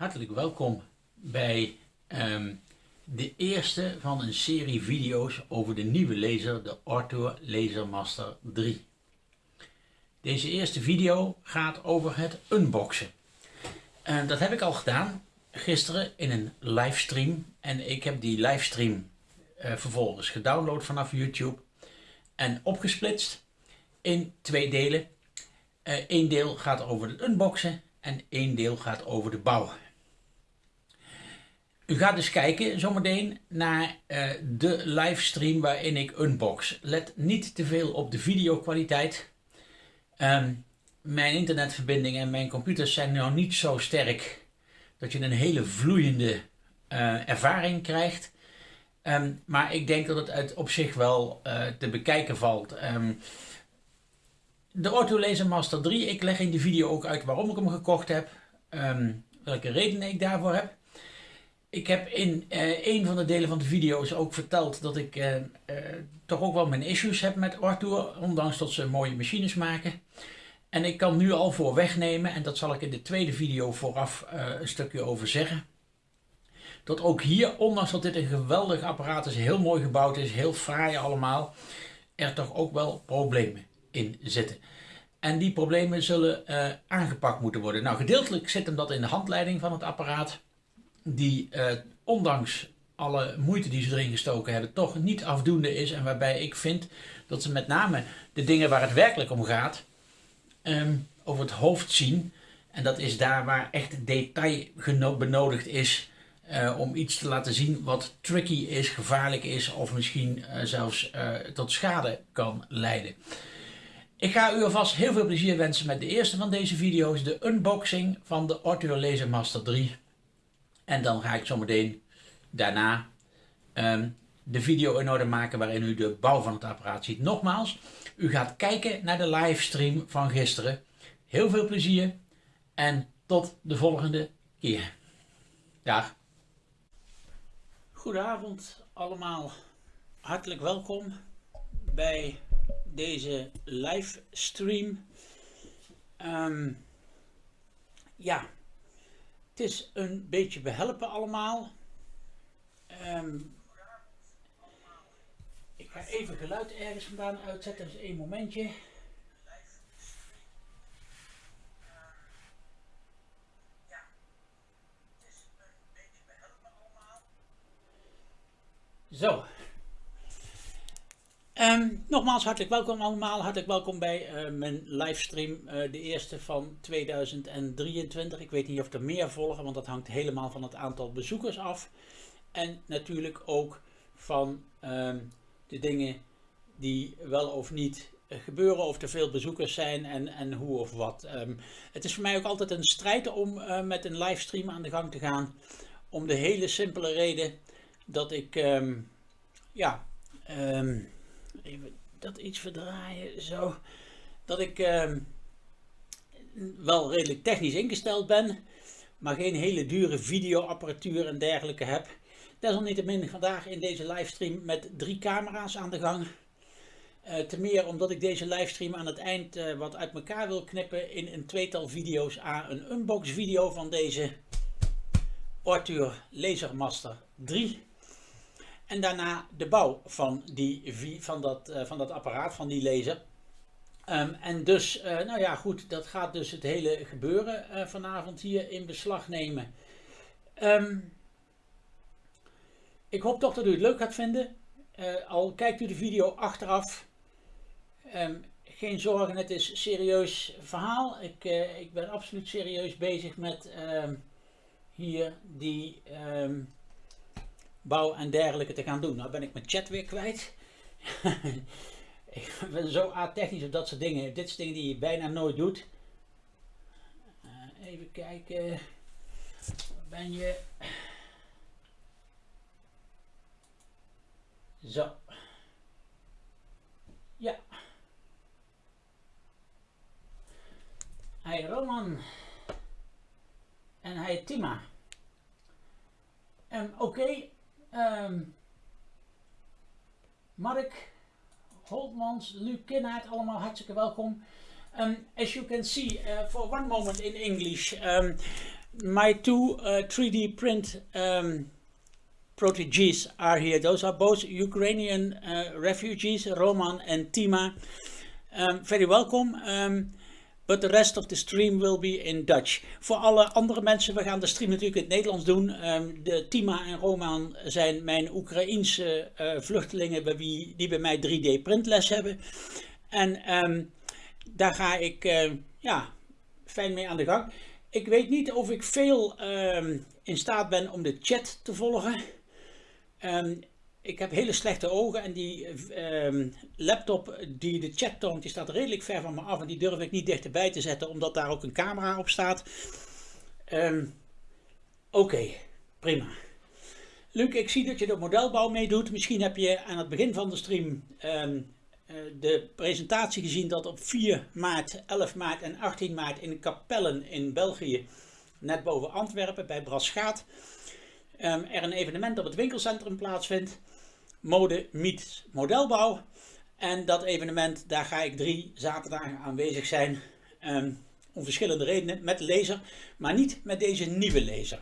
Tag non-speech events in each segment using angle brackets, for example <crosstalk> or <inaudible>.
Hartelijk welkom bij ehm, de eerste van een serie video's over de nieuwe laser, de Orto Laser Master 3. Deze eerste video gaat over het unboxen. Dat heb ik al gedaan gisteren in een livestream en ik heb die livestream uh, vervolgens gedownload vanaf YouTube en opgesplitst in twee delen. Eén uh, deel gaat over het unboxen en één deel gaat over de bouw. U gaat dus kijken zometeen naar uh, de livestream waarin ik unbox. Let niet te veel op de videokwaliteit. Um, mijn internetverbinding en mijn computers zijn nou niet zo sterk dat je een hele vloeiende uh, ervaring krijgt. Um, maar ik denk dat het uit op zich wel uh, te bekijken valt. Um, de Orto Laser Master 3, ik leg in de video ook uit waarom ik hem gekocht heb. welke redenen ik daarvoor heb. Ik heb in uh, een van de delen van de video's ook verteld dat ik uh, uh, toch ook wel mijn issues heb met Arthur, ondanks dat ze mooie machines maken. En ik kan nu al voor wegnemen, en dat zal ik in de tweede video vooraf een stukje over zeggen. Dat ook hier, ondanks dat dit een geweldig apparaat is, heel mooi gebouwd is, heel fraai allemaal, er toch ook wel problemen in zitten. En die problemen zullen aangepakt moeten worden. Nou, gedeeltelijk zit hem dat in de handleiding van het apparaat die uh, ondanks alle moeite die ze erin gestoken hebben, toch niet afdoende is. En waarbij ik vind dat ze met name de dingen waar het werkelijk om gaat, um, over het hoofd zien. En dat is daar waar echt detail benodigd is uh, om iets te laten zien wat tricky is, gevaarlijk is of misschien uh, zelfs tot schade kan leiden. Ik ga u alvast heel veel plezier wensen met de eerste van deze video's, de unboxing van de Ortho Laser Master 3. En dan ga ik zometeen daarna um, de video in orde maken waarin u de bouw van het apparaat ziet. Nogmaals, u gaat kijken naar de livestream van gisteren. Heel veel plezier en tot de volgende keer. Dag. Goedenavond allemaal. Hartelijk welkom bij deze livestream. Um, ja, het is een beetje behelpen allemaal. Um, ik ga even geluid ergens vandaan uitzetten, dus één momentje. Zo, Um, nogmaals hartelijk welkom allemaal, hartelijk welkom bij uh, mijn livestream, uh, de eerste van 2023. Ik weet niet of er meer volgen, want dat hangt helemaal van het aantal bezoekers af. En natuurlijk ook van um, de dingen die wel of niet gebeuren, of er veel bezoekers zijn en, en hoe of wat. Um, het is voor mij ook altijd een strijd om met een livestream aan de gang te gaan. Om de hele simpele reden dat ik, ja even dat iets verdraaien, zo. Dat ik uh, wel redelijk technisch ingesteld ben, maar geen hele dure videoapparatuur en dergelijke heb. Desalniettemin vandaag in deze livestream met drie camera's aan de gang. Uh, te meer omdat ik deze livestream aan het eind uh, wat uit elkaar wil knippen in een tweetal video's aan een unbox video van deze Arthur Lasermaster 3. En daarna de bouw van, die, van, dat, uh, van dat apparaat, van die laser. Um, en dus, uh, nou ja goed, dat gaat dus het hele gebeuren uh, vanavond hier in beslag nemen. Um, ik hoop toch dat u het leuk gaat vinden. al kijkt u de video achteraf. Um, geen zorgen, het is serieus verhaal. Ik, ik ben absoluut serieus bezig met hier die bouw en dergelijke te gaan doen. Nou ben ik mijn chat weer kwijt. <laughs> ik ben zo a-technisch op dat soort dingen. Dit soort dingen die je bijna nooit doet. Uh, even kijken. Waar ben je? Zo. Ja. Hij Roman. En hij Tima. Um, Oké. Um, Mark Holtmans, Luc Kinnaert, allemaal hartstikke welkom. Um, as you can see, uh, for one moment in English, um, my two uh, 3D print um, proteges are here. Those are both Ukrainian uh, refugees, Roman and Tima. Very welcome. But the rest of the stream will be in Dutch. Voor alle andere mensen, we gaan de stream natuurlijk in het Nederlands doen. Um, de Tima en Roman zijn mijn Oekraïense uh, vluchtelingen bij wie, die bij mij 3D printles hebben. En um, daar ga ik uh, ja, fijn mee aan de gang. Ik weet niet of ik veel um, in staat ben om de chat te volgen. Ik heb hele slechte ogen en die um, laptop die de chat toont, die staat redelijk ver van me af en die durf ik niet dichterbij te zetten omdat daar ook een camera op staat. Oké, okay, prima. Luc, ik zie dat je de modelbouw meedoet. Misschien heb je aan het begin van de stream eh, de presentatie gezien dat op 4 maart, 11 maart en 18 maart in Kapellen in België, net boven Antwerpen bij Braschaat, er een evenement op het winkelcentrum plaatsvindt. Mode meets modelbouw. En dat evenement, daar ga ik drie zaterdagen aanwezig zijn. Um, om verschillende redenen, met laser, maar niet met deze nieuwe laser.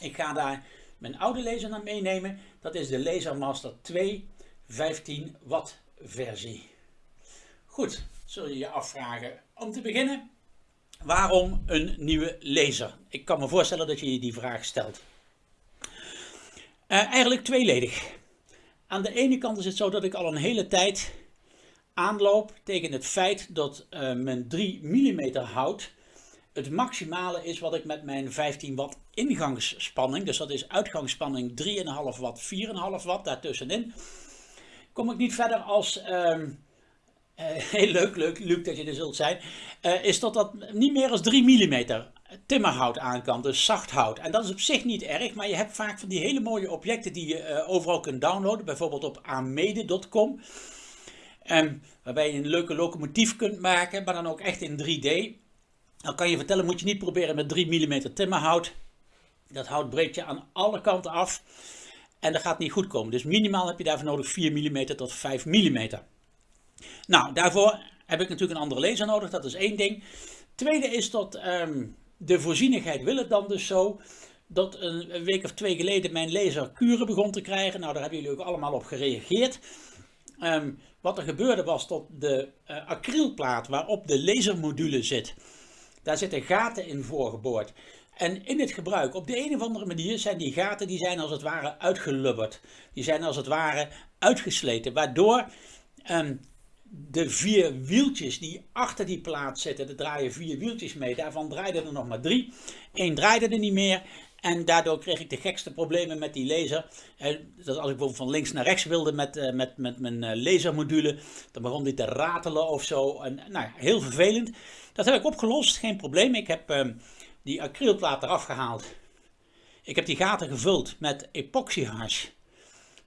Ik ga daar mijn oude laser naar meenemen. Dat is de Laser Master 2 15 watt versie. Goed, zul je je afvragen. Om te beginnen, waarom een nieuwe laser? Ik kan me voorstellen dat je je die vraag stelt. Uh, eigenlijk tweeledig. Aan de ene kant is het zo dat ik al een hele tijd aanloop tegen het feit dat uh, mijn 3 mm hout het maximale is wat ik met mijn 15 watt ingangsspanning, dus dat is uitgangsspanning 3,5 watt, 4,5 watt daartussenin, kom ik niet verder als, um, uh, <laughs> heel leuk, leuk, leuk dat je er zult zijn, uh, is dat dat niet meer als 3 mm timmerhout aan kan, dus zacht hout. En dat is op zich niet erg, maar je hebt vaak van die hele mooie objecten die je uh, overal kunt downloaden, bijvoorbeeld op amede.com. Um, waarbij je een leuke locomotief kunt maken, maar dan ook echt in 3D. Dan kan je vertellen, moet je niet proberen met 3 mm timmerhout. Dat hout breekt je aan alle kanten af. En dat gaat niet goed komen. Dus minimaal heb je daarvoor nodig 4 mm tot 5 mm. Nou, daarvoor heb ik natuurlijk een andere laser nodig. Dat is één ding. Tweede is dat um, de voorzienigheid wil het dan dus zo. Dat een week of twee geleden mijn laser kuren begon te krijgen. Nou, daar hebben jullie ook allemaal op gereageerd. Um, wat er gebeurde was dat de uh, acrylplaat waarop de lasermodule zit, daar zitten gaten in voorgeboord. En in het gebruik, op de een of andere manier, zijn die gaten die zijn als het ware uitgelubberd. Die zijn als het ware uitgesleten, waardoor um, de vier wieltjes die achter die plaat zitten, er draaien vier wieltjes mee, daarvan draaiden er nog maar drie. Eén draaide er niet meer en daardoor kreeg ik de gekste problemen met die laser. Dat als ik bijvoorbeeld van links naar rechts wilde met, uh, met, met mijn uh, lasermodule, dan begon die te ratelen of zo. En, nou heel vervelend. Dat heb ik opgelost, geen probleem. Ik heb... Uh, die acrylplaat eraf gehaald. Ik heb die gaten gevuld met epoxyhars.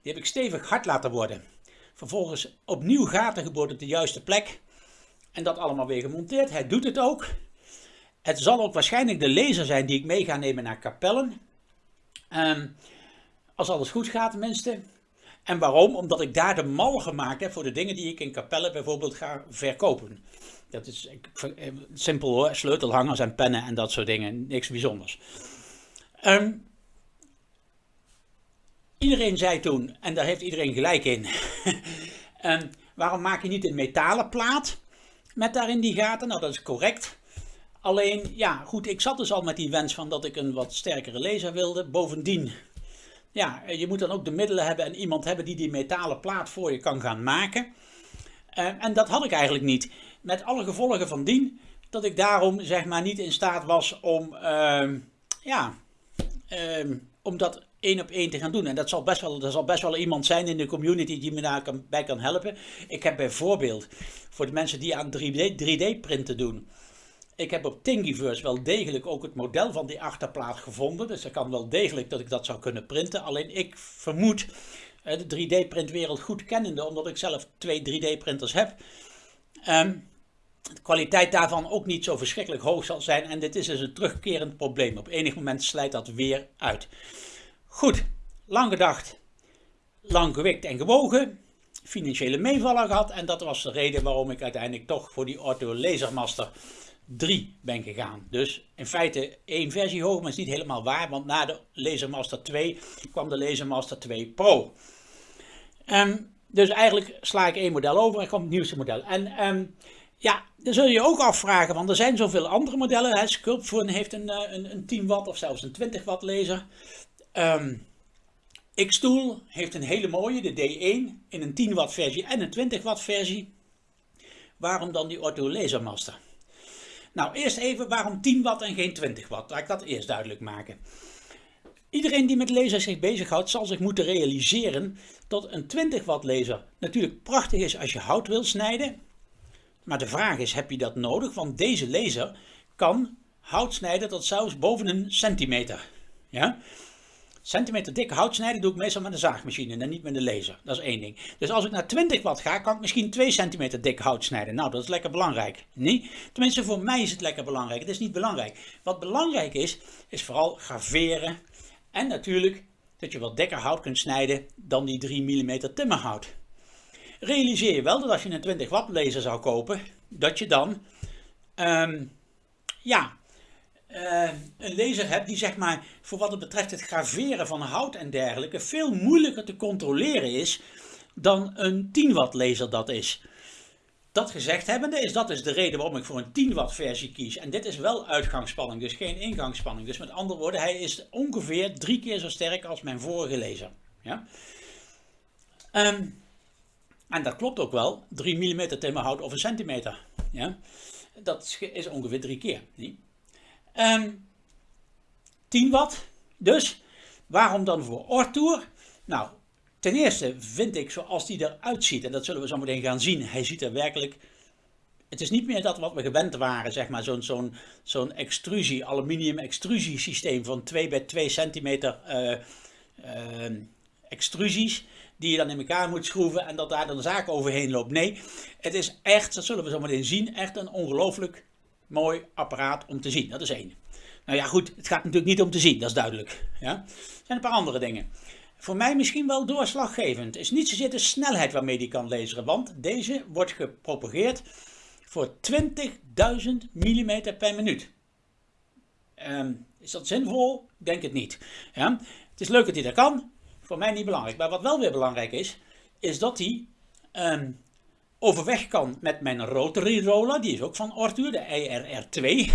Die heb ik stevig hard laten worden. Vervolgens opnieuw gaten geboord op de juiste plek. En dat allemaal weer gemonteerd. Hij doet het ook. Het zal ook waarschijnlijk de laser zijn die ik mee ga nemen naar Kapellen. Um, als alles goed gaat tenminste. En waarom? Omdat ik daar de mal gemaakt heb voor de dingen die ik in Kapellen bijvoorbeeld ga verkopen. Dat is eh, simpel hoor, sleutelhangers en pennen en dat soort dingen, niks bijzonders. Um, iedereen zei toen, en daar heeft iedereen gelijk in, um, <laughs> waarom maak je niet een metalen plaat met daarin die gaten? Nou, dat is correct. Alleen, ja, goed, ik zat dus al met die wens van dat ik een wat sterkere laser wilde. Bovendien, ja, je moet dan ook de middelen hebben en iemand hebben die die metalen plaat voor je kan gaan maken. Uh, en dat had ik eigenlijk niet. Met alle gevolgen van dien dat ik daarom zeg maar niet in staat was om, uh, ja, om dat één op één te gaan doen. En dat zal best wel, er zal best wel iemand zijn in de community die me daarbij kan helpen. Ik heb bijvoorbeeld voor de mensen die aan 3D, 3D printen doen. Ik heb op Thingiverse wel degelijk ook het model van die achterplaat gevonden. Dus dat kan wel degelijk dat ik dat zou kunnen printen. Alleen ik vermoed de 3D-printwereld goed kennende, omdat ik zelf twee 3D-printers heb. Um, de kwaliteit daarvan ook niet zo verschrikkelijk hoog zal zijn. En dit is dus een terugkerend probleem. Op enig moment slijt dat weer uit. Goed, lang gedacht, lang gewikt en gewogen. Financiële meevaller gehad. En dat was de reden waarom ik uiteindelijk toch voor die Ortho Lasermaster 3 ben gegaan. Dus in feite één versie hoger, maar is niet helemaal waar, want na de Lasermaster 2 kwam de Lasermaster 2 Pro. Um, dus eigenlijk sla ik één model over en komt het nieuwste model. En um, ja, dan zul je je ook afvragen, want er zijn zoveel andere modellen. Hè. Heeft een, eh, een, een 10 watt of zelfs een 20 watt laser. Um, Xtool heeft een hele mooie, de D1, in een 10 watt versie en een 20 watt versie. Waarom dan die Ortho Lasermaster? Nou, eerst even waarom 10 watt en geen 20 watt. Laat ik dat eerst duidelijk maken. Iedereen die met lasers zich bezighoudt zal zich moeten realiseren dat een 20 watt laser natuurlijk prachtig is als je hout wil snijden. Maar de vraag is, heb je dat nodig? Want deze laser kan hout snijden tot zelfs boven een centimeter. Ja? Centimeter dikke hout snijden doe ik meestal met een zaagmachine en niet met een laser. Dat is één ding. Dus als ik naar 20 watt ga, kan ik misschien 2 centimeter dik hout snijden. Nou, dat is lekker belangrijk. Niet? Tenminste, voor mij is het lekker belangrijk. Het is niet belangrijk. Wat belangrijk is, is vooral graveren. En natuurlijk dat je wat dikker hout kunt snijden dan die 3 mm timmerhout. Realiseer je wel dat als je een 20 watt laser zou kopen, dat je dan um, ja, uh, een laser hebt die zeg maar voor wat het betreft het graveren van hout en dergelijke veel moeilijker te controleren is dan een 10 watt laser dat is. Dat gezegd hebbende is dat dus de reden waarom ik voor een 10 watt versie kies. En dit is wel uitgangsspanning, dus geen ingangsspanning. Dus met andere woorden, hij is ongeveer drie keer zo sterk als mijn vorige laser. Ja? Um, en dat klopt ook wel, 3 mm timmerhout of een centimeter. Ja? Dat is ongeveer drie keer. 10 ehm, watt. Dus waarom dan voor Ortour? Nou, ten eerste vind ik zoals die eruit ziet, en dat zullen we zo meteen gaan zien, hij ziet er werkelijk... Het is niet meer dat wat we gewend waren, zeg maar, zo'n extrusie, aluminium extrusiesysteem van 2 bij 2 centimeter uh, uh, extrusies die je dan in elkaar moet schroeven en dat daar dan zaak overheen loopt. Nee, het is echt, dat zullen we zo meteen zien, echt een ongelooflijk mooi apparaat om te zien. Dat is één. Nou ja, goed, het gaat natuurlijk niet om te zien, dat is duidelijk. Ja? Er zijn een paar andere dingen. Voor mij misschien wel doorslaggevend is niet zozeer de snelheid waarmee die kan laseren, want deze wordt gepropageerd voor 20.000 mm per minuut. Um, is dat zinvol? Ik denk het niet. Ja? Het is leuk dat hij dat kan, voor mij niet belangrijk. Maar wat wel weer belangrijk is, is dat hij um, overweg kan met mijn rotary roller. Die is ook van Ortur, de IRR2.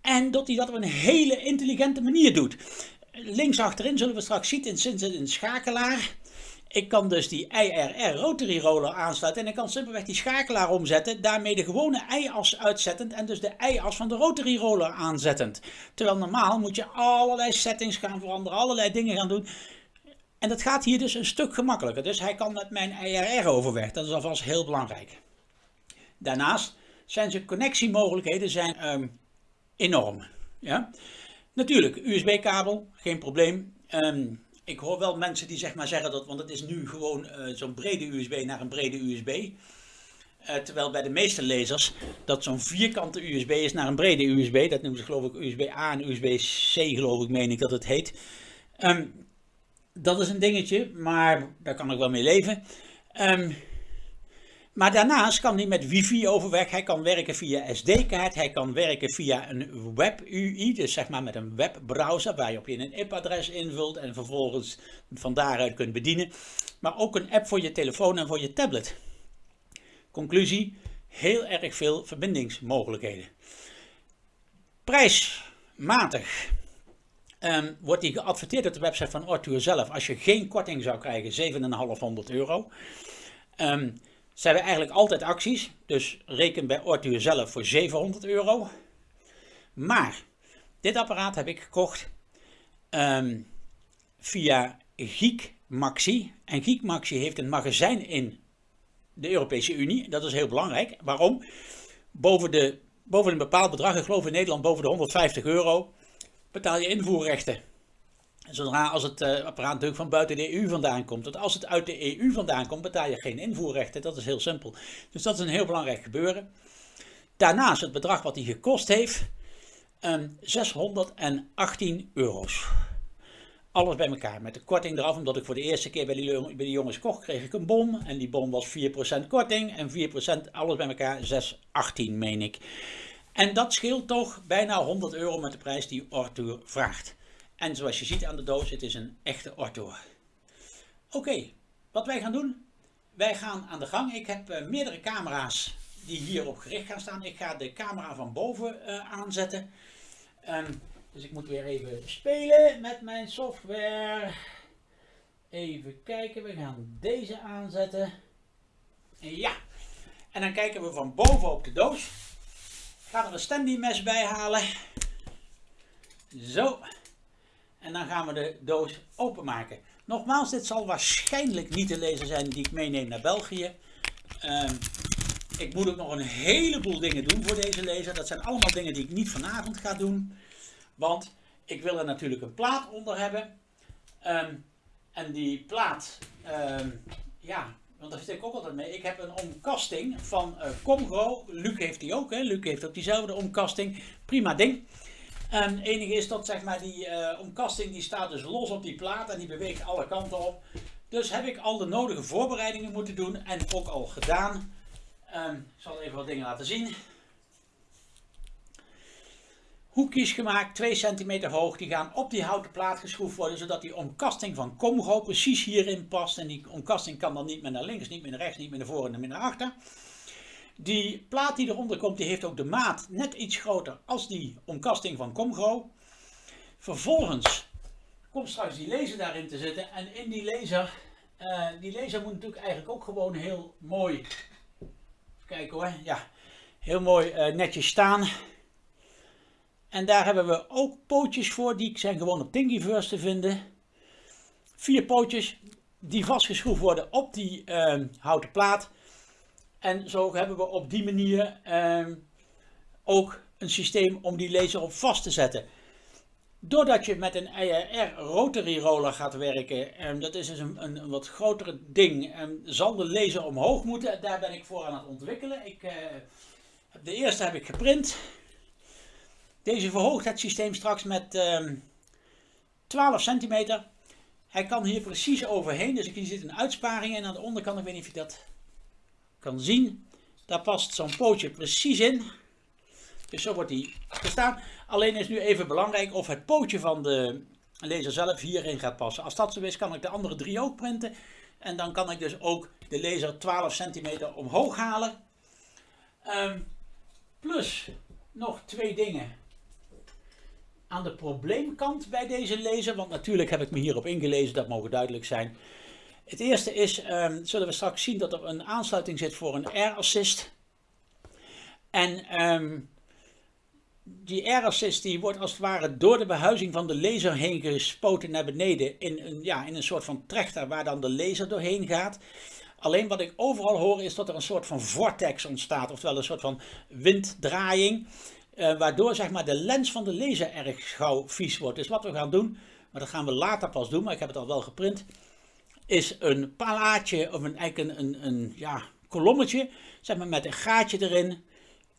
En dat hij dat op een hele intelligente manier doet. Links achterin zullen we straks zien, in een schakelaar. Ik kan dus die IRR rotary roller aansluiten en ik kan simpelweg die schakelaar omzetten, daarmee de gewone i-as uitzettend en dus de i-as van de rotary roller aanzettend. Terwijl normaal moet je allerlei settings gaan veranderen, allerlei dingen gaan doen. En dat gaat hier dus een stuk gemakkelijker. Dus hij kan met mijn IRR overweg. Dat is alvast heel belangrijk. Daarnaast zijn zijn connectiemogelijkheden zijn, um, enorm. Ja? Natuurlijk, USB-kabel, geen probleem. Um, ik hoor wel mensen die zeg maar zeggen dat, want het is nu gewoon uh, zo'n brede USB naar een brede USB. Eh, terwijl bij de meeste lasers dat zo'n vierkante USB is naar een brede USB. Dat noemen ze geloof ik USB-A en USB-C geloof ik, meen ik dat het heet. Um, dat is een dingetje, maar daar kan ik wel mee leven. Um, maar daarnaast kan hij met wifi overweg, hij kan werken via SD-kaart, hij kan werken via een web-UI, dus zeg maar met een webbrowser waar je een IP-adres invult en vervolgens van daaruit kunt bedienen. Maar ook een app voor je telefoon en voor je tablet. Conclusie, heel erg veel verbindingsmogelijkheden. Prijsmatig um, wordt die geadverteerd op de website van Ortour zelf. Als je geen korting zou krijgen, 7,500 euro. Um, ze hebben eigenlijk altijd acties, dus reken bij Ortuur zelf voor 700 euro. Maar dit apparaat heb ik gekocht um, via Geek Maxi. En Geek Maxi heeft een magazijn in de Europese Unie. Dat is heel belangrijk. Waarom? Boven, de, boven een bepaald bedrag, ik geloof in Nederland boven de 150 euro, betaal je invoerrechten. Zodra als het uh, apparaat natuurlijk van buiten de EU vandaan komt. Want als het uit de EU vandaan komt, betaal je geen invoerrechten. Dat is heel simpel. Dus dat is een heel belangrijk gebeuren. Daarnaast het bedrag wat hij gekost heeft. Um, 618 euro's. Alles bij elkaar. Met de korting eraf. Omdat ik voor de eerste keer bij die, jongens kocht, kreeg ik een bon. En die bon was 4% korting. En 4% alles bij elkaar 618 meen ik. En dat scheelt toch bijna 100 euro met de prijs die Arthur vraagt. En zoals je ziet aan de doos, het is een echte Arthur. Oké, wat wij gaan doen? Wij gaan aan de gang. Ik heb uh, meerdere camera's die hierop gericht gaan staan. Ik ga de camera van boven uh, aanzetten. Um, dus ik moet weer even spelen met mijn software. Even kijken, we gaan deze aanzetten. Ja, en dan kijken we van boven op de doos. Ga er een standy mes bij halen. Zo. En dan gaan we de doos openmaken. Nogmaals, dit zal waarschijnlijk niet de laser zijn die ik meeneem naar België. Um, ik moet ook nog een heleboel dingen doen voor deze laser. Dat zijn allemaal dingen die ik niet vanavond ga doen. Want ik wil er natuurlijk een plaat onder hebben. Um, en die plaat, um, ja, want daar zit ik ook altijd mee. Ik heb een omkasting van uh, Comgro. Luc heeft die ook, hè. Luc heeft ook diezelfde omkasting. Prima ding. En het enige is dat zeg maar die uh, omkasting die staat dus los op die plaat en die beweegt alle kanten op. Dus heb ik al de nodige voorbereidingen moeten doen en ook al gedaan. Um, ik zal even wat dingen laten zien. Hoekjes gemaakt, 2 cm hoog, die gaan op die houten plaat geschroefd worden, zodat die omkasting van Comgo precies hierin past. En die omkasting kan dan niet meer naar links, niet meer naar rechts, niet meer naar voren en niet meer naar achter. Die plaat die eronder komt, die heeft ook de maat net iets groter als die omkasting van Comgo. Vervolgens komt straks die laser daarin te zitten. En in die laser, uh, die laser moet natuurlijk eigenlijk ook gewoon heel mooi, even kijken hoor, ja, heel mooi uh, netjes staan. En daar hebben we ook pootjes voor, die zijn gewoon op Thingiverse te vinden. Vier pootjes die vastgeschroefd worden op die uh, houten plaat. En zo hebben we op die manier uh, ook een systeem om die laser op vast te zetten. Doordat je met een IR rotary roller gaat werken, en ehm, dat is dus een, een, wat grotere ding, en zal de laser omhoog moeten. Daar ben ik voor aan het ontwikkelen. Ik, uh, de eerste heb ik geprint. Deze verhoogt het systeem straks met uh, 12 centimeter. Hij kan hier precies overheen, dus hier zit een uitsparing en aan de onderkant, ik weet niet of je dat kan zien, daar past zo'n pootje precies in. Dus zo wordt hij gestaan. Alleen is nu even belangrijk of het pootje van de laser zelf hierin gaat passen. Als dat zo is, kan ik de andere drie ook printen. En dan kan ik dus ook de laser 12 centimeter omhoog halen. Um, plus nog twee dingen aan de probleemkant bij deze laser. Want natuurlijk heb ik me hierop ingelezen, dat mogen duidelijk zijn. Het eerste is, um, zullen we straks zien dat er een aansluiting zit voor een air assist. En um, die air assist die wordt als het ware door de behuizing van de laser heen gespoten naar beneden in een, ja, in een soort van trechter waar dan de laser doorheen gaat. Alleen wat ik overal hoor is dat er een soort van vortex ontstaat, oftewel een soort van winddraaiing. Uh, waardoor zeg maar, de lens van de laser erg gauw vies wordt. Dus wat we gaan doen, maar dat gaan we later pas doen, maar ik heb het al wel geprint is een palaatje of een, eigenlijk een, een, ja, kolommetje zeg maar, met een gaatje erin.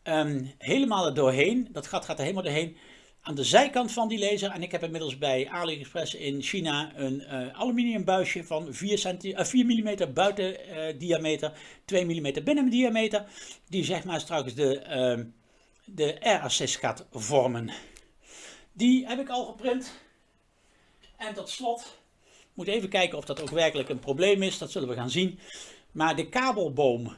Um, helemaal er doorheen. Dat gat gaat er helemaal doorheen. Aan de zijkant van die laser. En ik heb inmiddels bij AliExpress in China een uh, aluminium buisje van 4, centi uh, 4 mm buiten diameter, 2 mm binnen diameter. Die zeg maar straks de, ehm, de air assist gaat vormen. Die heb ik al geprint. En tot slot moet even kijken of dat ook werkelijk een probleem is. Dat zullen we gaan zien. Maar de kabelboom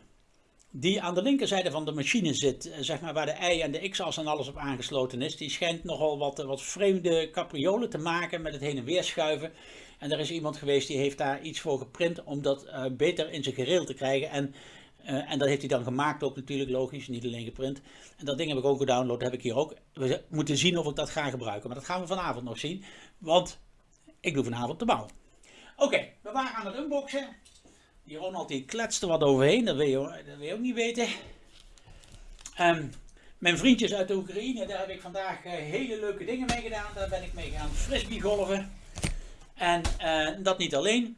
die aan de linkerzijde van de machine zit, eh, zeg maar waar de Y en de X-as en alles op aangesloten is, die schijnt nogal wat, wat vreemde capriolen te maken met het heen en weer schuiven. En er is iemand geweest die heeft daar iets voor geprint om dat uh, beter in zijn gereel te krijgen. En, uh, en dat heeft hij dan gemaakt ook natuurlijk, logisch, niet alleen geprint. En dat ding heb ik ook gedownload, heb ik hier ook. We moeten zien of ik dat ga gebruiken, maar dat gaan we vanavond nog zien. Want ik doe vanavond de bouw. Oké, we waren aan het unboxen. Die Ronald die kletste wat overheen, dat wil je, dat wil je ook niet weten. Um, mijn vriendjes uit de Oekraïne, daar heb ik vandaag uh, hele leuke dingen mee gedaan. Daar ben ik mee gaan frisbee golven. En uh, dat niet alleen.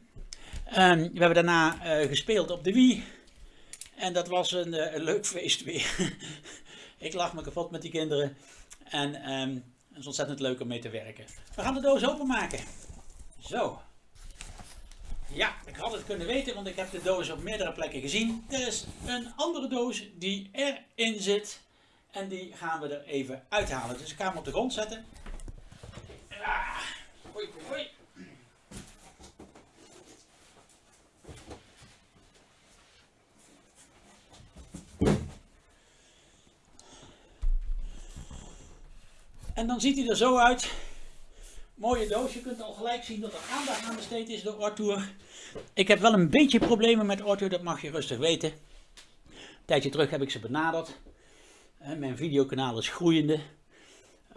Um, we hebben daarna gespeeld op de Wii. En dat was een, een leuk feest weer. <laughs> ik lach me kapot met die kinderen. En um, het is ontzettend leuk om mee te werken. We gaan de doos openmaken. Zo. Ja, ik had het kunnen weten, want ik heb de doos op meerdere plekken gezien. Er is een andere doos die erin zit. En die gaan we er even uithalen. Dus ik ga hem op de grond zetten. Ah, hoi, hoi. En dan ziet hij er zo uit. Mooie doos. Je kunt al gelijk zien dat er aandacht aan besteed is door Arthur. Ik heb wel een beetje problemen met Arthur, dat mag je rustig weten. Een tijdje terug heb ik ze benaderd. Mijn videokanaal is groeiende.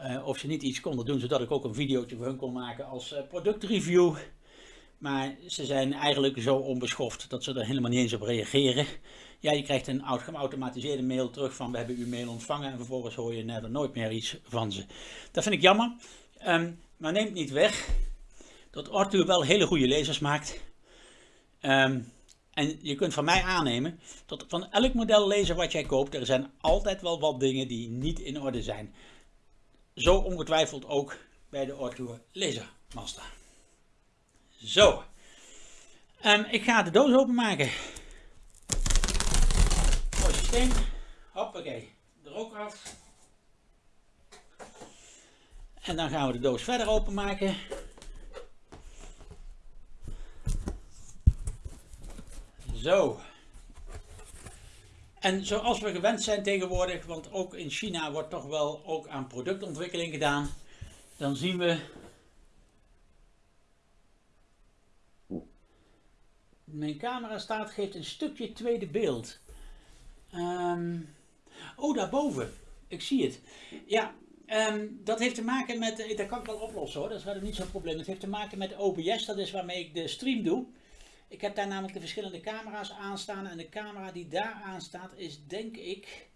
Uh, of ze niet iets konden doen zodat ik ook een videootje voor hun kon maken als uh, productreview. Maar ze zijn eigenlijk zo onbeschoft dat ze er helemaal niet eens op reageren. Ja, je krijgt een geautomatiseerde mail terug van we hebben uw mail ontvangen en vervolgens hoor je er nooit meer iets van ze. Dat vind ik jammer, um, maar neemt niet weg dat Arthur wel hele goede lezers maakt. Um, en je kunt van mij aannemen dat van elk model lezer wat jij koopt, er zijn altijd wel wat dingen die niet in orde zijn. Zo ongetwijfeld ook bij de Arthur Lasermaster. Zo. Ik ga de doos openmaken. Mooi systeem. Hoppakee. De rook af. En dan gaan we de doos verder openmaken. Zo. En zoals we gewend zijn tegenwoordig, want ook in China wordt toch wel ook aan productontwikkeling gedaan, dan zien we mijn camera staat, geeft een stukje tweede beeld. Um, oh, daarboven. Ik zie het. Ja, um, dat heeft te maken met, eh, dat kan ik wel oplossen hoor, dat is verder niet zo'n probleem. Het heeft te maken met OBS, dat is waarmee ik de stream doe. Ik heb daar namelijk de verschillende camera's aanstaan en de camera die daar aan staat is denk ik,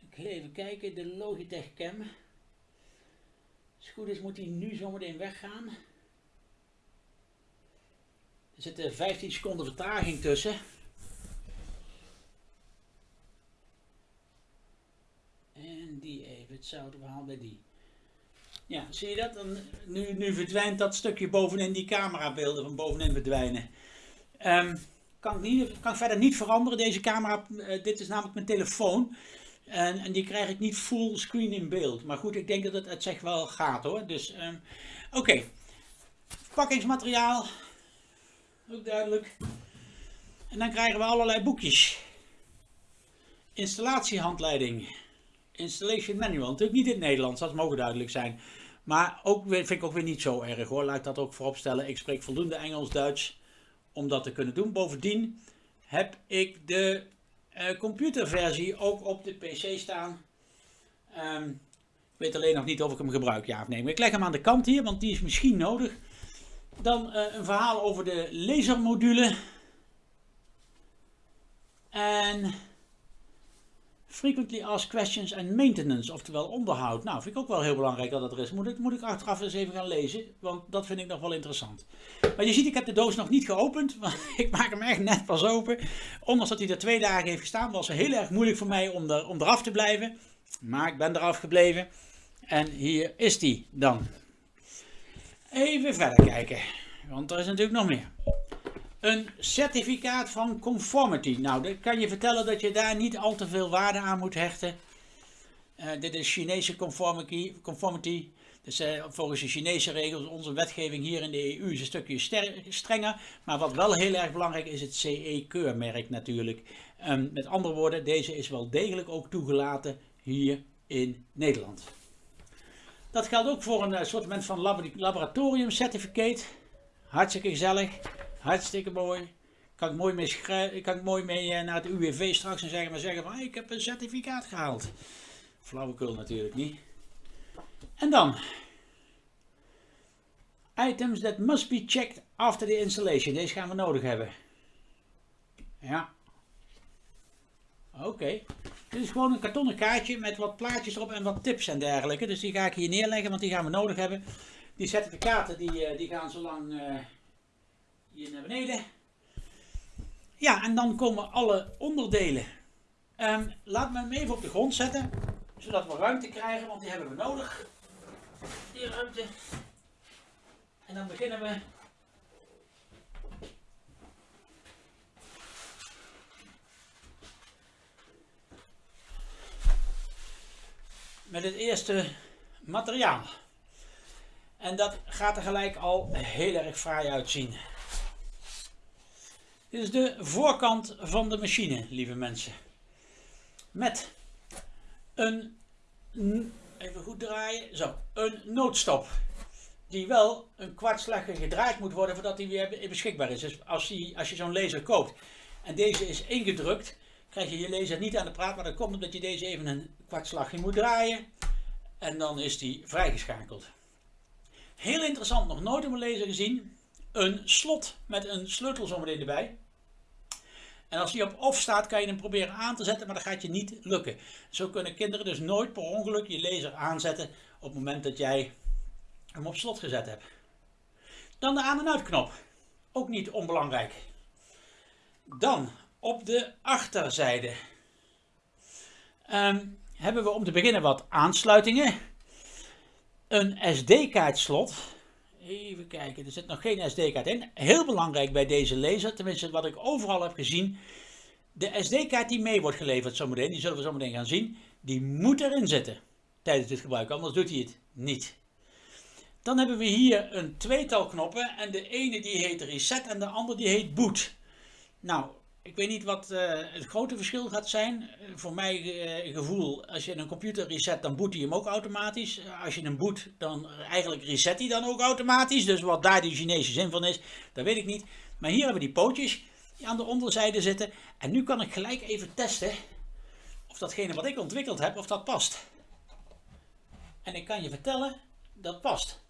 ik even kijken, de Logitech Cam. Als het goed is moet die nu zometeen weggaan. Er zit 15 seconden vertraging tussen. En die even, hetzelfde verhaal bij die. Ja, zie je dat? Dan, nu, nu verdwijnt dat stukje bovenin die camerabeelden van bovenin verdwijnen. Um, kan, ik niet, kan ik verder niet veranderen. Deze camera, uh, dit is namelijk mijn telefoon. En, en, die krijg ik niet full screen in beeld. Maar goed, ik denk dat het, het zich wel gaat hoor. Dus, um, oké. Okay. Verpakkingsmateriaal. Duidelijk. En dan krijgen we allerlei boekjes. Installatiehandleiding. Installation manual. Natuurlijk niet in het Nederlands, dat mogen duidelijk zijn. Maar ook, vind ik ook weer niet zo erg hoor. Laat ik dat ook voorop stellen. Ik spreek voldoende Engels, Duits om dat te kunnen doen. Bovendien heb ik de uh, computerversie ook op de PC staan. Um, ik weet alleen nog niet of ik hem gebruik, ja of nee. Ik leg hem aan de kant hier, want die is misschien nodig. Dan uh, een verhaal over de lasermodule. En Frequently asked questions and maintenance, oftewel onderhoud. Nou, vind ik ook wel heel belangrijk dat dat er is. Moet ik, moet ik achteraf eens even gaan lezen, want dat vind ik nog wel interessant. Maar je ziet, ik heb de doos nog niet geopend, <laughs> want ik maak hem echt net pas open. Ondanks dat hij er twee dagen heeft gestaan, was het heel erg moeilijk voor mij om, er, om eraf te blijven. Maar ik ben eraf gebleven. En hier is die dan. Even verder kijken, want er is natuurlijk nog meer. Een certificaat van conformity. Nou, dat kan je vertellen dat je daar niet al te veel waarde aan moet hechten. Uh, dit is Chinese conformity. conformity. Dus uh, volgens de Chinese regels, onze wetgeving hier in de EU is een stukje strenger. Maar wat wel heel erg belangrijk is, het CE-keurmerk natuurlijk. Um, met andere woorden, deze is wel degelijk ook toegelaten hier in Nederland. Dat geldt ook voor een uh, soort van laboratorium certificate. Hartstikke gezellig. Hartstikke mooi. Kan ik mooi mee, kan ik mooi mee eh, naar het UWV straks en zeggen, maar zeggen van ik heb een certificaat gehaald. Flauwekul natuurlijk niet. En dan. Items that must be checked after the installation. Deze gaan we nodig hebben. Ja. Oké. Dit is gewoon een kartonnen kaartje met wat plaatjes erop en wat tips en dergelijke. Dus die ga ik hier neerleggen, want die gaan we nodig hebben. Die certificaten die, eh, die gaan zo lang... Uh, hier naar beneden. Ja, en dan komen alle onderdelen. Um, laat me hem even op de grond zetten, zodat we ruimte krijgen, want die hebben we nodig. Die ruimte. En dan beginnen we met het eerste materiaal. En dat gaat er gelijk al heel erg fraai uitzien. Dit is de voorkant van de machine, lieve mensen. Met een, even goed draaien, zo, een noodstop. Die wel een kwartslager gedraaid moet worden voordat die weer beschikbaar is. Dus als, die, als je zo'n laser koopt en deze is ingedrukt, krijg je je laser niet aan de praat. Maar dat komt omdat je deze even een kwartslagje moet draaien. En dan is die vrijgeschakeld. Heel interessant, nog nooit op een laser gezien. Een slot met een sleutel zometeen erbij. En als die op off staat, kan je hem proberen aan te zetten, maar dat gaat je niet lukken. Zo kunnen kinderen dus nooit per ongeluk je laser aanzetten op het moment dat jij hem op slot gezet hebt. Dan de aan- en uitknop. Ook niet onbelangrijk. Dan op de achterzijde um, hebben we om te beginnen wat aansluitingen. Een SD-kaartslot Even kijken, er zit nog geen SD-kaart in. Heel belangrijk bij deze laser, tenminste wat ik overal heb gezien. De SD-kaart die mee wordt geleverd zometeen, die zullen we zometeen gaan zien, die moet erin zitten tijdens het gebruik, anders doet hij het niet. Dan hebben we hier een tweetal knoppen en de ene die heet reset en de andere die heet boot. Nou, ik weet niet wat uh, het grote verschil gaat zijn. voor mijn uh, gevoel, als je een computer reset, dan boot hij hem ook automatisch. Als je hem boot, dan eigenlijk reset hij dan ook automatisch. Dus wat daar die Chinese zin van is, dat weet ik niet. Maar hier hebben we die pootjes die aan de onderzijde zitten. En nu kan ik gelijk even testen of datgene wat ik ontwikkeld heb, of dat past. En ik kan je vertellen, dat past.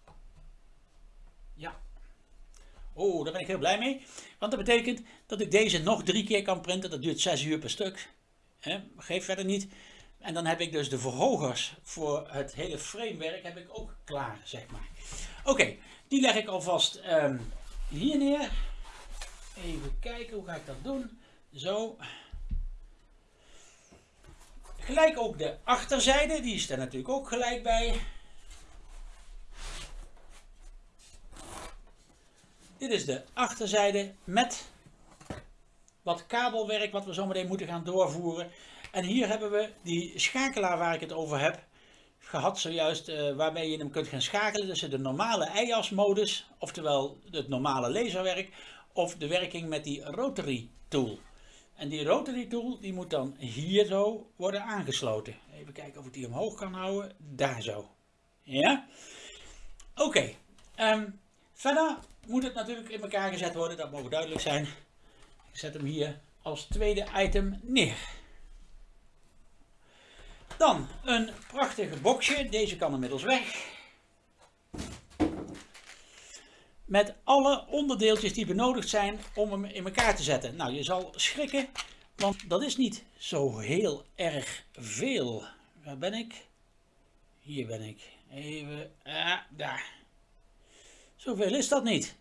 Oh, daar ben ik heel blij mee. Want dat betekent dat ik deze nog drie keer kan printen. Dat duurt 6 uur per stuk. Geef verder niet. En dan heb ik dus de verhogers voor het hele framewerk heb ik ook klaar, zeg maar. Oké, die leg ik alvast um, hier neer. Even kijken, hoe ga ik dat doen? Zo. Gelijk ook de achterzijde, die is er natuurlijk ook gelijk bij. Dit is de achterzijde met wat kabelwerk wat we zometeen moeten gaan doorvoeren. En hier hebben we die schakelaar waar ik het over heb gehad zojuist, uh, waarmee je hem kunt gaan schakelen tussen de normale EIAS modus, oftewel het normale laserwerk, of de werking met die rotary tool. En die rotary tool die moet dan hier zo worden aangesloten. Even kijken of ik die omhoog kan houden. Daar zo. Ja? Oké. Ehm, verder moet het natuurlijk in elkaar gezet worden, dat mogen duidelijk zijn. Ik zet hem hier als tweede item neer. Dan een prachtige boxje, deze kan inmiddels weg. Met alle onderdeeltjes die benodigd zijn om hem in elkaar te zetten. Nou, je zal schrikken, want dat is niet zo heel erg veel. Waar ben ik? Hier ben ik. Even, ah, daar. Zoveel is dat niet.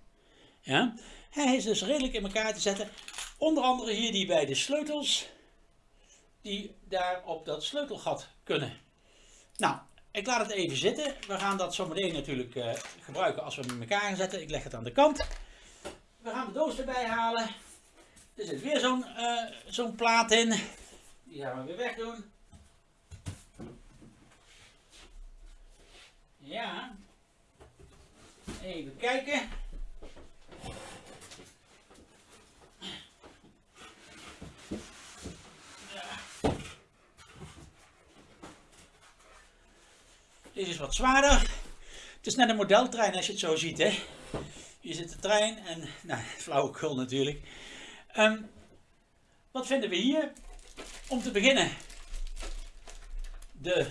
Ja? Hij is dus redelijk in elkaar te zetten. Onder andere hier die beide sleutels. Die daar op dat sleutelgat kunnen. Nou, ik laat het even zitten. We gaan dat zo meteen natuurlijk uh, gebruiken als we hem in elkaar zetten. Ik leg het aan de kant. We gaan de doos erbij halen. Er zit weer zo'n uh, zo'n plaat in. Die gaan we weer wegdoen. Ja. Even kijken. Deze is wat zwaarder. Het is net een modeltrein als je het zo ziet. Hè? Hier zit de trein en nou, <laughs> flauwekul natuurlijk. Um, wat vinden we hier? Om te beginnen de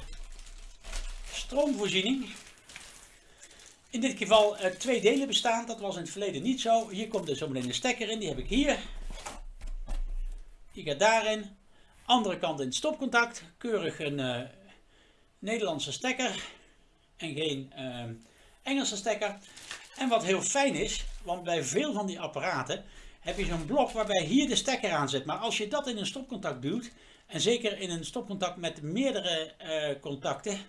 stroomvoorziening. In dit geval uh, twee delen bestaan. Dat was in het verleden niet zo. Hier komt dus zometeen een stekker in. Die heb ik hier. Die gaat daarin. Andere kant in het stopcontact. Keurig een uh, Nederlandse stekker. En geen uh, Engelse stekker. En wat heel fijn is. Want bij veel van die apparaten heb je zo'n blok waarbij hier de stekker aan zit. Maar als je dat in een stopcontact duwt. En zeker in een stopcontact met meerdere contacten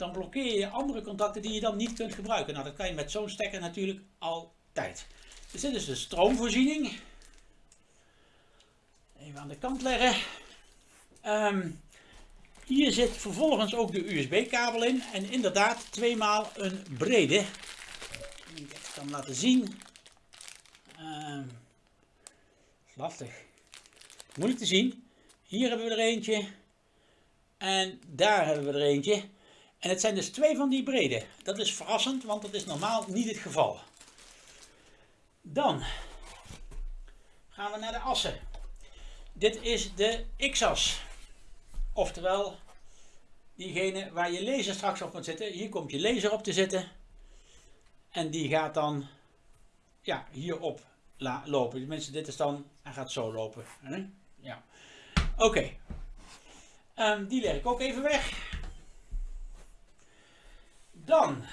dan blokkeer je andere contacten die je dan niet kunt gebruiken. Nou, dat kan je met zo'n stekker natuurlijk altijd. Dus dit is de stroomvoorziening. Even aan de kant leggen. Um, Hier zit vervolgens ook de USB-kabel in en inderdaad tweemaal een brede. Ik kan laten zien. Uh, lastig. Moeilijk te zien. Hier hebben we er eentje. En daar hebben we er eentje. En het zijn dus twee van die brede. Dat is verrassend, want dat is normaal niet het geval. Dan gaan we naar de assen. Dit is de X-as. Oftewel, diegene waar je laser straks op moet zitten. Hier komt je laser op te zitten. En die gaat dan ja, hierop lopen. Tenminste, dit is dan, hij gaat zo lopen. Ja. Oké. Ehm, die leg ik ook even weg. Dan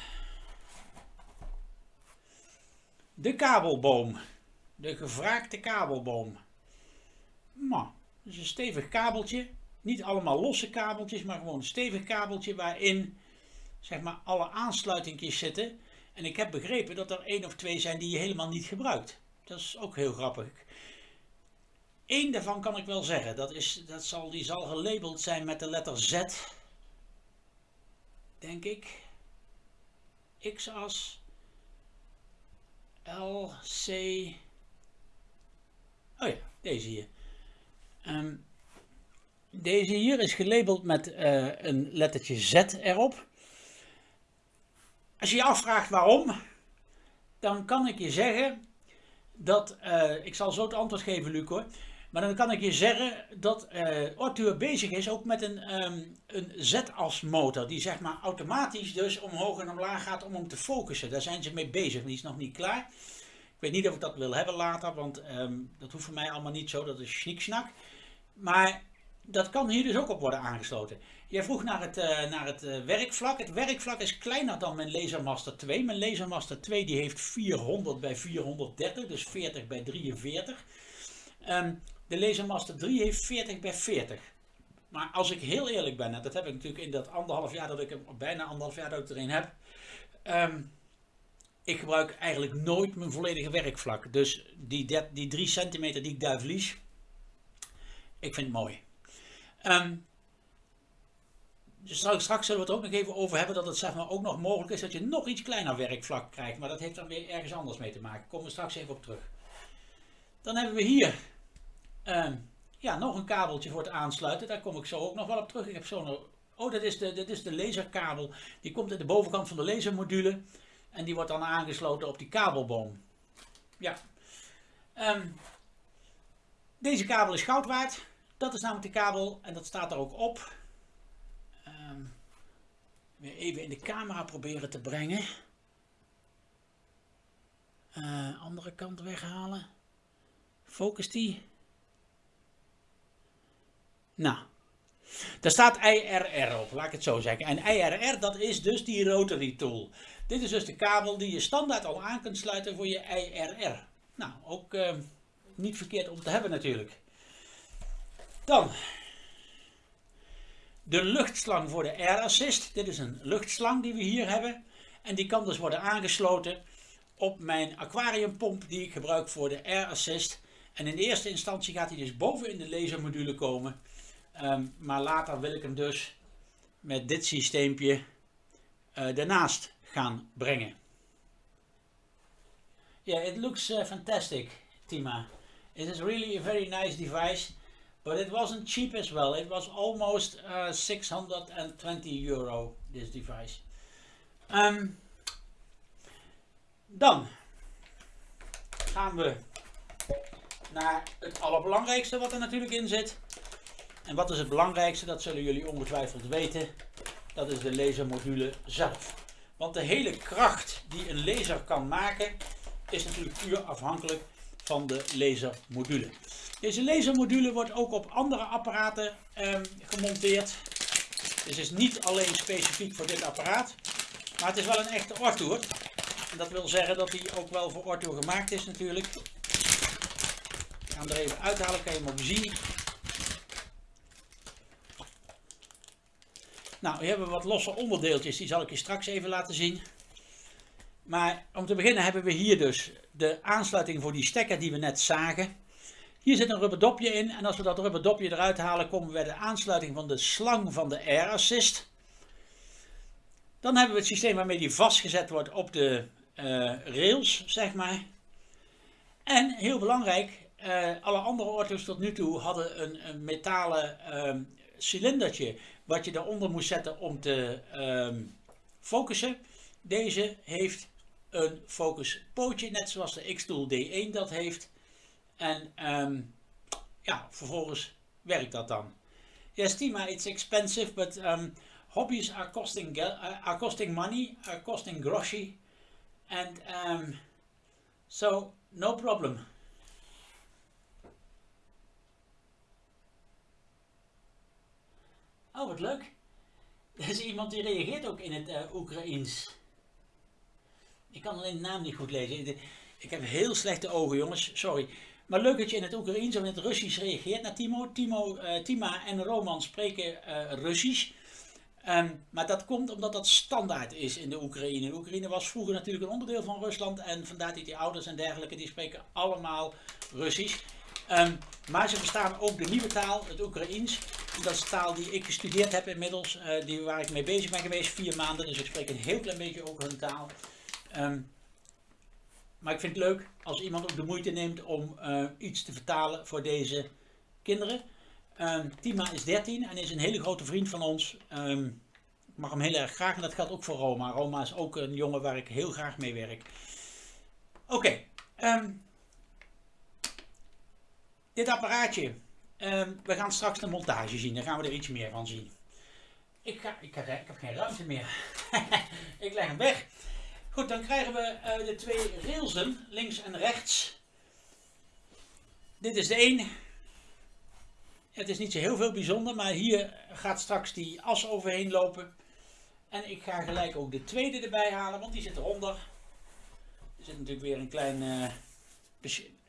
de kabelboom. De gevraagde kabelboom. Nou, dat is een stevig kabeltje. Niet allemaal losse kabeltjes, maar gewoon een stevig kabeltje waarin zeg maar alle aansluitingjes zitten. En ik heb begrepen dat er één of twee zijn die je helemaal niet gebruikt. Dat is ook heel grappig. Eén daarvan kan ik wel zeggen. Dat is, dat zal, die zal gelabeld zijn met de letter Z. Denk ik. X-as. L, C. Oh ja, deze hier. Ehm, deze hier is gelabeld met uh, een lettertje Z erop. Als je je afvraagt waarom, dan kan ik je zeggen dat, uh, ik zal zo het antwoord geven Luc hoor, maar dan kan ik je zeggen dat uh, bezig is ook met een, um, een Z-as motor, die zeg maar automatisch dus omhoog en omlaag gaat om hem te focussen. Daar zijn ze mee bezig, die is nog niet klaar. Ik weet niet of ik dat wil hebben later, want um, dat hoeft voor mij allemaal niet zo, dat is sniksnak. Maar dat kan hier dus ook op worden aangesloten. Jij vroeg naar het, uh, naar het uh, werkvlak. Het werkvlak is kleiner dan mijn Lasermaster 2. Mijn Lasermaster 2 die heeft 400 bij 430, dus 40 bij 43. Um, de Lasermaster 3 heeft 40 bij 40. Maar als ik heel eerlijk ben, en dat heb ik natuurlijk in dat anderhalf jaar dat ik hem, bijna anderhalf jaar dat ik erin heb. Um, ik gebruik eigenlijk nooit mijn volledige werkvlak. Dus die, die 3 centimeter die ik daar verlies, ik vind het mooi. Um, dus straks zullen we het ook nog even over hebben dat het zeg maar, ook nog mogelijk is dat je nog iets kleiner werkvlak krijgt. Maar dat heeft dan weer ergens anders mee te maken. Daar komen we straks even op terug. Dan hebben we hier uh, ja, nog een kabeltje voor het aansluiten. Daar kom ik zo ook nog wel op terug. Ik heb zo'n... Oh, dat is, de, dit is de laserkabel. Die komt in de bovenkant van de lasermodule. En die wordt dan aangesloten op die kabelboom. Ja. Um, deze kabel is goud waard. Dat is namelijk de kabel en dat staat er ook op. Um, weer even in de camera proberen te brengen. Uh, andere kant weghalen. Focus die. Nou, daar staat IRR op, laat ik het zo zeggen. En IRR, dat is dus die rotary tool. Dit is dus de kabel die je standaard al aan kunt sluiten voor je IRR. Nou, ook uh, niet verkeerd om te hebben natuurlijk. Dan de luchtslang voor de Air Assist. Dit is een luchtslang die we hier hebben. En die kan dus worden aangesloten op mijn aquariumpomp die ik gebruik voor de Air Assist. En in eerste instantie gaat hij dus boven in de lasermodule komen. Um, maar later wil ik hem dus met dit systeempje uh, daarnaast gaan brengen. Yeah, it looks uh, fantastic, Tima. It is really a very nice device, but it wasn't cheap as well. It was almost uh, 620 euro, this device. Um, dan gaan we naar het allerbelangrijkste wat er natuurlijk in zit. En wat is het belangrijkste? Dat zullen jullie ongetwijfeld weten. Dat is de lasermodule zelf. Want de hele kracht die een laser kan maken is natuurlijk puur afhankelijk van de lasermodule. Deze lasermodule wordt ook op andere apparaten um, gemonteerd. Dus is niet alleen specifiek voor dit apparaat. Maar het is wel een echte Ortour. En dat wil zeggen dat hij ook wel voor Ortour gemaakt is natuurlijk. Ik ga hem er even uithalen, kan je hem ook zien. Nou, hier hebben we wat losse onderdeeltjes, die zal ik je straks even laten zien. Maar om te beginnen hebben we hier dus de aansluiting voor die stekker die we net zagen. Hier zit een rubberdopje in en als we dat rubberdopje eruit halen komen we bij de aansluiting van de slang van de Air Assist. Dan hebben we het systeem waarmee die vastgezet wordt op de uh, rails, zeg maar. En heel belangrijk, uh, alle andere auto's tot nu toe hadden een, een metalen uh, cilindertje wat je daaronder moest zetten om te um, focussen. Deze heeft een focuspootje, net zoals de X-Tool D1 dat heeft. En um, ja, vervolgens werkt dat dan. Yes, Tima, it's expensive, but um, hobbies are costing, uh, are costing money, are costing groshi. And um, so, no problem. Oh, wat leuk. <laughs> Er is iemand die reageert ook in het uh, Oekraïens. Ik kan alleen de naam niet goed lezen. Ik heb heel slechte ogen, jongens. Sorry. Maar leuk dat je in het Oekraïens of in het Russisch reageert naar Timo. Timo uh, Tima en Roman spreken uh, Russisch. Um, maar dat komt omdat dat standaard is in de Oekraïne. De Oekraïne was vroeger natuurlijk een onderdeel van Rusland. En vandaar dat die ouders en dergelijke, die spreken allemaal Russisch. Um, maar ze verstaan ook de nieuwe taal, het Oekraïens. Dat is taal die ik gestudeerd heb inmiddels. Uh, die, waar ik mee bezig ben geweest, vier maanden. Dus ik spreek een heel klein beetje ook hun taal. Um, maar ik vind het leuk als iemand ook de moeite neemt om uh, iets te vertalen voor deze kinderen. Um, Tima is 13 en is een hele grote vriend van ons. Um, ik mag hem heel erg graag en dat geldt ook voor Roma. Roma is ook een jongen waar ik heel graag mee werk. Oké, dit apparaatje. We gaan straks de montage zien, daar gaan we er iets meer van zien. Ik, ga, ik, ga, ik heb geen ruimte meer. <laughs> ik leg hem weg. Goed, dan krijgen we uh, de twee railsen, links en rechts. Dit is de een. Het is niet zo heel veel bijzonder, maar hier gaat straks die as overheen lopen. En ik ga gelijk ook de tweede erbij halen, want die zit eronder. Er zit natuurlijk weer een klein... Uh,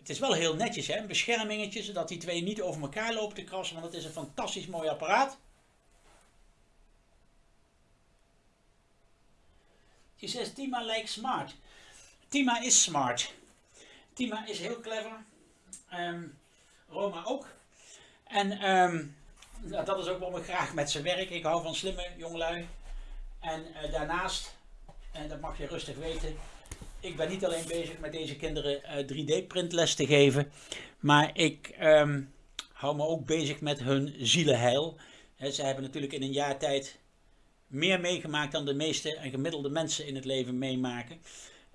het is wel heel netjes, hè? een beschermingetje, zodat die twee niet over elkaar lopen te krassen, want het is een fantastisch mooi apparaat. She says Tima lijkt smart. Tima is smart. Tima is heel clever. Um, Roma ook. En um, dat is ook waarom ik graag met ze werk. Ik hou van slimme jongelui. En uh, daarnaast, en dat mag je rustig weten, ik ben niet alleen bezig met deze kinderen uh, 3D printles te geven, maar ik um, hou me ook bezig met hun zielenheil. He, ze hebben natuurlijk in een jaar tijd meer meegemaakt dan de meeste en gemiddelde mensen in het leven meemaken.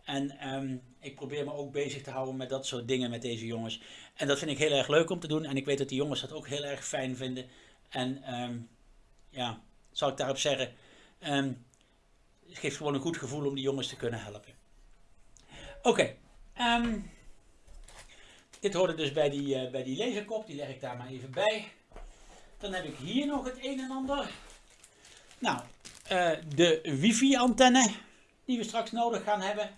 En um, ik probeer me ook bezig te houden met dat soort dingen met deze jongens. En dat vind ik heel erg leuk om te doen. En ik weet dat die jongens dat ook heel erg fijn vinden. En um, ja, zal ik daarop zeggen. Het geeft gewoon een goed gevoel om die jongens te kunnen helpen. Oké. Okay, dit hoorde dus bij die, uh, bij die laserkop. Die leg ik daar maar even bij. Dan heb ik hier nog het een en ander. Nou, uh, de wifi antenne die we straks nodig gaan hebben.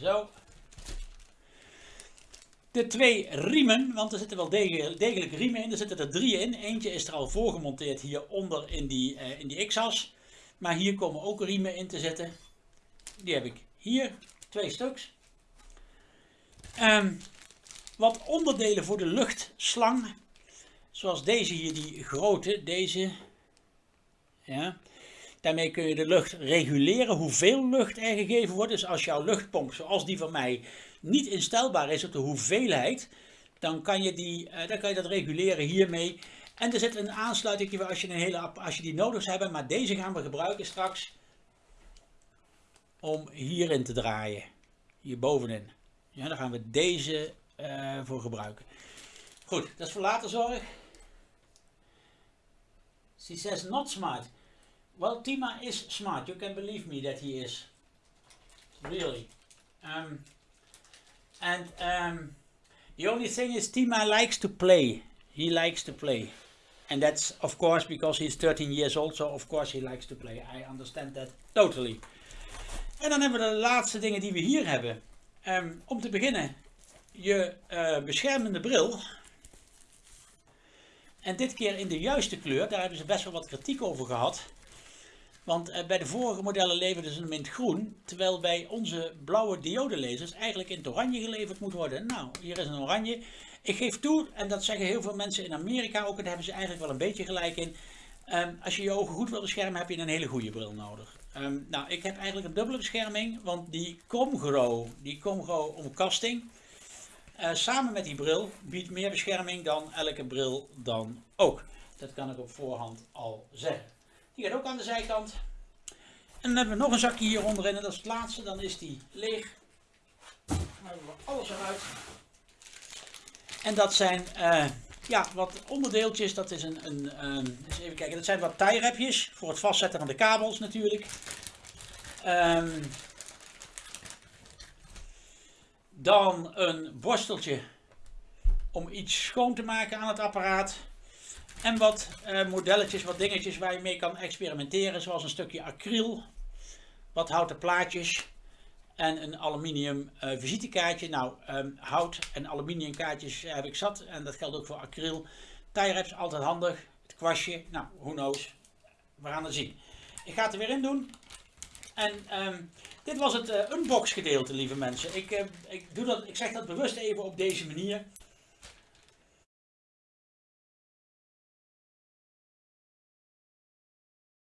Zo. De twee riemen, want er zitten wel degelijk riemen in. Er zitten er drie in. Eentje is er al voorgemonteerd hieronder in die, uh, in die x-as. Maar hier komen ook riemen in te zitten. Die heb ik hier. Twee stuks. Um, wat onderdelen voor de luchtslang. Zoals deze hier, die grote. Deze ja. Daarmee kun je de lucht reguleren, hoeveel lucht er gegeven wordt. Dus als jouw luchtpomp, zoals die van mij, niet instelbaar is op de hoeveelheid, dan kan je, die, uh, dan kan je dat reguleren hiermee. En er zit een aansluiting als je, een hele, als je die nodig hebt, maar deze gaan we gebruiken straks om hierin te draaien. Hier bovenin. Ja, daar gaan we deze uh, voor gebruiken. Goed, dat is voor later zorg. She says not smart. Well, Tima is smart. You can believe me that he is. Really. Um, and um, the only thing is Tima likes to play. He likes to play. And that's of course because he's 13 years old. So of course he likes to play. I understand that totally. En dan hebben we de laatste dingen die we hier hebben. Um, om te beginnen, je uh, beschermende bril. En dit keer in de juiste kleur. Daar hebben ze best wel wat kritiek over gehad. Want eh, bij de vorige modellen leverden ze hem in het groen, terwijl bij onze blauwe diodelezers eigenlijk in het oranje geleverd moet worden. Nou, hier is een oranje. Ik geef toe, en dat zeggen heel veel mensen in Amerika ook, en daar hebben ze eigenlijk wel een beetje gelijk in. Ehm, als je je ogen goed wil beschermen, heb je een hele goede bril nodig. Ehm, nou, ik heb eigenlijk een dubbele bescherming, want die Comgro, die Comgro omkasting, uh, samen met die bril biedt meer bescherming dan elke bril dan ook. Dat kan ik op voorhand al zeggen. Die gaat ook aan de zijkant. En dan hebben we nog een zakje hier onderin en dat is het laatste. Dan is die leeg. Dan hebben we alles eruit. En dat zijn uh, ja, wat onderdeeltjes. Dat is een, een eens even kijken. Dat zijn wat tie voor het vastzetten van de kabels natuurlijk. Um, dan een borsteltje om iets schoon te maken aan het apparaat. En wat uh, modelletjes, wat dingetjes waar je mee kan experimenteren. Zoals een stukje acryl, wat houten plaatjes en een aluminium uh, visitekaartje. Nou, um, hout en aluminium kaartjes heb ik zat en dat geldt ook voor acryl. Tie wraps altijd handig. Het kwastje, nou, who knows. We gaan het zien. Ik ga het er weer in doen. En um, dit was het uh, unbox gedeelte, lieve mensen. Ik, uh, ik, doe dat, ik zeg dat bewust even op deze manier.